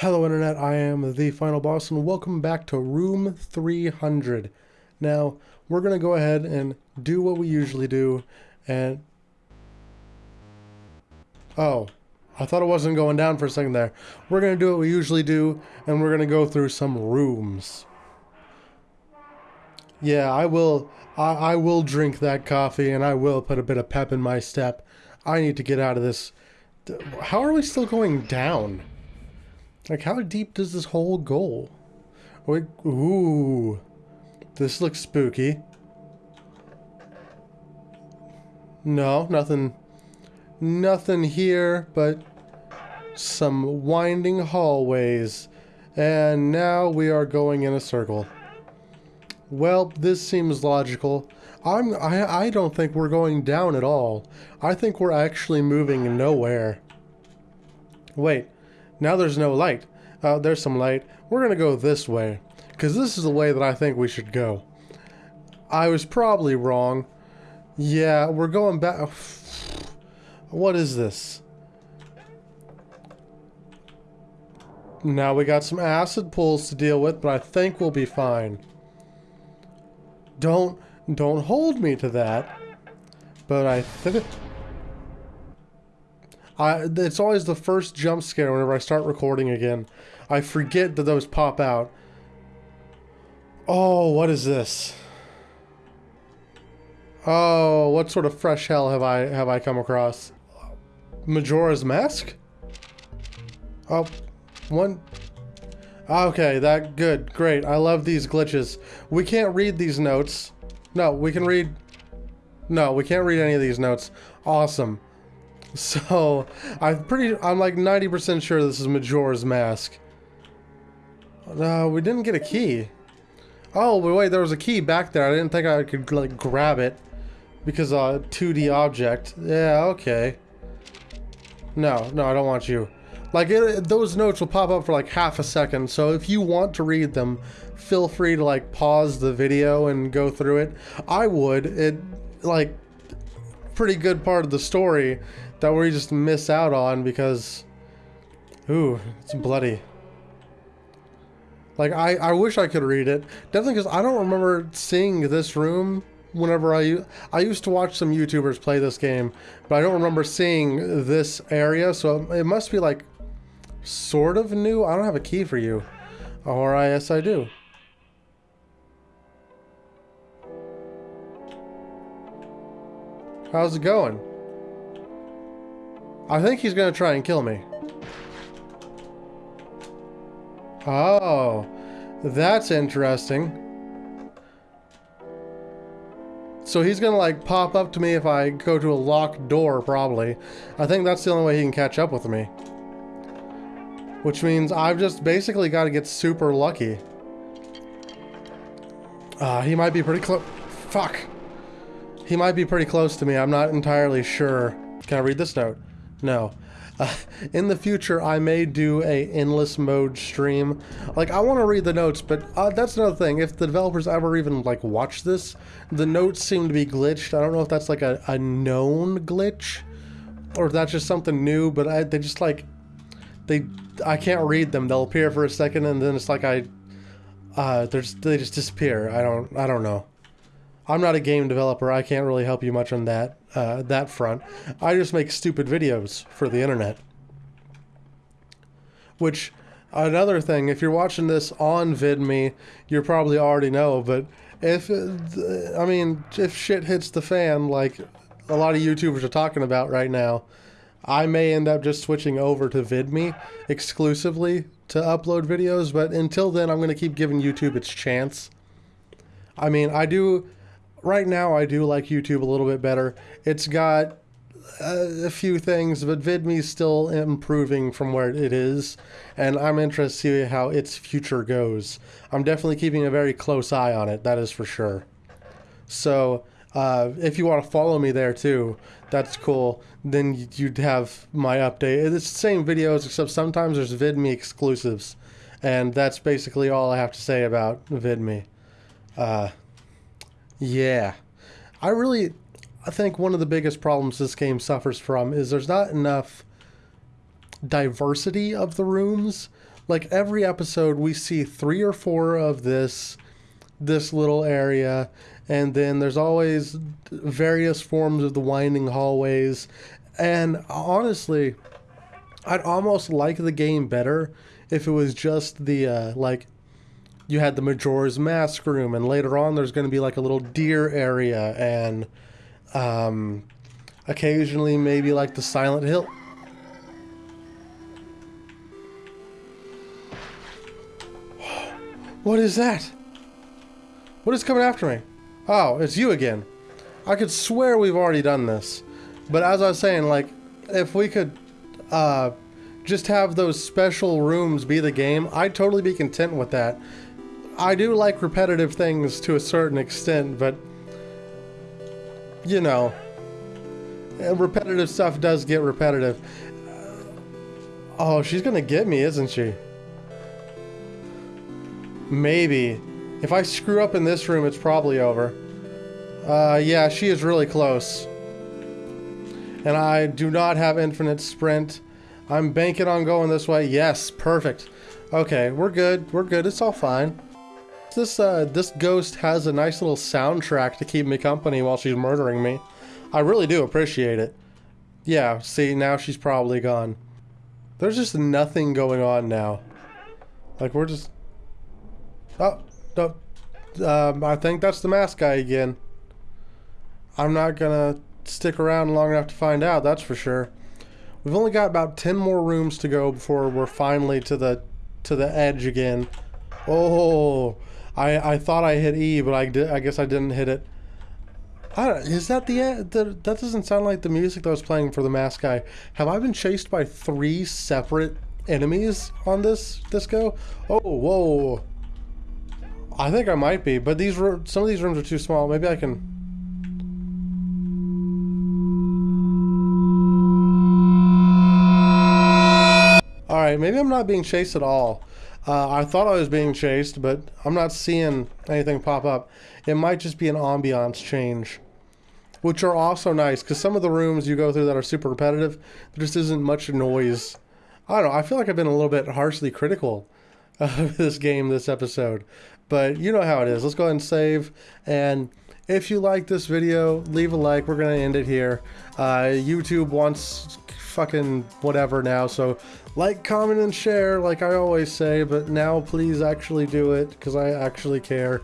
Hello Internet, I am the Final Boss and welcome back to Room 300. Now, we're going to go ahead and do what we usually do and... Oh, I thought it wasn't going down for a second there. We're going to do what we usually do and we're going to go through some rooms. Yeah, I will, I, I will drink that coffee and I will put a bit of pep in my step. I need to get out of this. How are we still going down? Like, how deep does this hole go? Wait, ooh. This looks spooky. No, nothing. Nothing here, but some winding hallways. And now we are going in a circle. Well, this seems logical. I'm, I, I don't think we're going down at all. I think we're actually moving nowhere. Wait, now there's no light. Uh, there's some light. We're going to go this way, because this is the way that I think we should go. I was probably wrong. Yeah, we're going back... What is this? Now we got some acid pools to deal with, but I think we'll be fine. Don't, don't hold me to that. But I think... I, it's always the first jump scare whenever I start recording again. I forget that those pop out. Oh, what is this? Oh, what sort of fresh hell have I have I come across? Majora's Mask? Oh, one. Okay, that good, great. I love these glitches. We can't read these notes. No, we can read. No, we can't read any of these notes. Awesome. So, I'm pretty, I'm like 90% sure this is Majora's Mask. No, we didn't get a key. Oh, but wait, there was a key back there. I didn't think I could, like, grab it. Because, uh, 2D object. Yeah, okay. No, no, I don't want you. Like, it, those notes will pop up for, like, half a second. So if you want to read them, feel free to, like, pause the video and go through it. I would. It, like, pretty good part of the story that we just miss out on because, ooh, it's bloody. Like, I, I wish I could read it. Definitely because I don't remember seeing this room whenever I... I used to watch some YouTubers play this game, but I don't remember seeing this area, so it must be, like, sort of new. I don't have a key for you. Or, I, yes, I do. How's it going? I think he's gonna try and kill me. Oh, that's interesting. So he's gonna like pop up to me if I go to a locked door, probably. I think that's the only way he can catch up with me. Which means I've just basically got to get super lucky. Uh, he might be pretty close. Fuck. He might be pretty close to me. I'm not entirely sure. Can I read this note? No. Uh, in the future, I may do a endless mode stream. Like, I want to read the notes, but uh, that's another thing. If the developers ever even, like, watch this, the notes seem to be glitched. I don't know if that's, like, a, a known glitch, or if that's just something new, but I, they just, like, they, I can't read them. They'll appear for a second, and then it's like I, uh, they just, they just disappear. I don't, I don't know. I'm not a game developer. I can't really help you much on that uh, that front. I just make stupid videos for the internet. Which, another thing, if you're watching this on VidMe, you probably already know, but if, I mean, if shit hits the fan, like a lot of YouTubers are talking about right now, I may end up just switching over to VidMe exclusively to upload videos, but until then, I'm going to keep giving YouTube its chance. I mean, I do right now I do like YouTube a little bit better. It's got a, a few things, but VidMe's still improving from where it is, and I'm interested to see how its future goes. I'm definitely keeping a very close eye on it, that is for sure. So, uh, if you want to follow me there too, that's cool. Then you'd have my update. It's the same videos, except sometimes there's VidMe exclusives. And that's basically all I have to say about VidMe. Uh, yeah. I really I think one of the biggest problems this game suffers from is there's not enough diversity of the rooms. like every episode we see three or four of this this little area and then there's always various forms of the winding hallways and honestly i'd almost like the game better if it was just the uh, like you had the majora's mask room and later on there's going to be like a little deer area and um, occasionally maybe like the silent hill what is that what is coming after me Oh, it's you again. I could swear we've already done this. But as I was saying, like, if we could uh, just have those special rooms be the game, I'd totally be content with that. I do like repetitive things to a certain extent, but, you know, repetitive stuff does get repetitive. Oh, she's gonna get me, isn't she? Maybe. If I screw up in this room, it's probably over. Uh, yeah, she is really close. And I do not have infinite sprint. I'm banking on going this way. Yes, perfect. Okay, we're good. We're good. It's all fine. This, uh, this ghost has a nice little soundtrack to keep me company while she's murdering me. I really do appreciate it. Yeah, see, now she's probably gone. There's just nothing going on now. Like, we're just... Oh, no. Um, I think that's the mask guy again. I'm not gonna stick around long enough to find out, that's for sure. We've only got about 10 more rooms to go before we're finally to the to the edge again. Oh, I I thought I hit E, but I did. I guess I didn't hit it. Is that the, the that doesn't sound like the music that was playing for the mask guy. Have I been chased by three separate enemies on this go? Oh, whoa. I think I might be, but these some of these rooms are too small. Maybe I can... Alright, maybe I'm not being chased at all. Uh, I thought I was being chased, but I'm not seeing anything pop up. It might just be an ambiance change. Which are also nice, because some of the rooms you go through that are super repetitive, there just isn't much noise. I don't know, I feel like I've been a little bit harshly critical of this game this episode. But you know how it is. Let's go ahead and save. And if you like this video, leave a like. We're going to end it here. Uh, YouTube wants fucking whatever now. So like, comment, and share like I always say. But now please actually do it because I actually care.